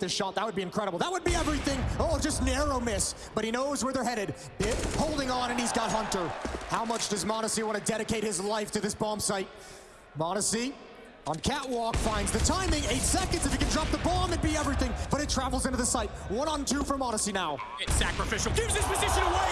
this shot. That would be incredible. That would be everything. Oh, just narrow miss. But he knows where they're headed. Bit holding on, and he's got Hunter. How much does Modesty want to dedicate his life to this bomb site? Modesty on catwalk finds the timing. Eight seconds. If he can drop the bomb, it'd be everything. But it travels into the site. One on two for Modesty now. It's sacrificial. Gives his position away.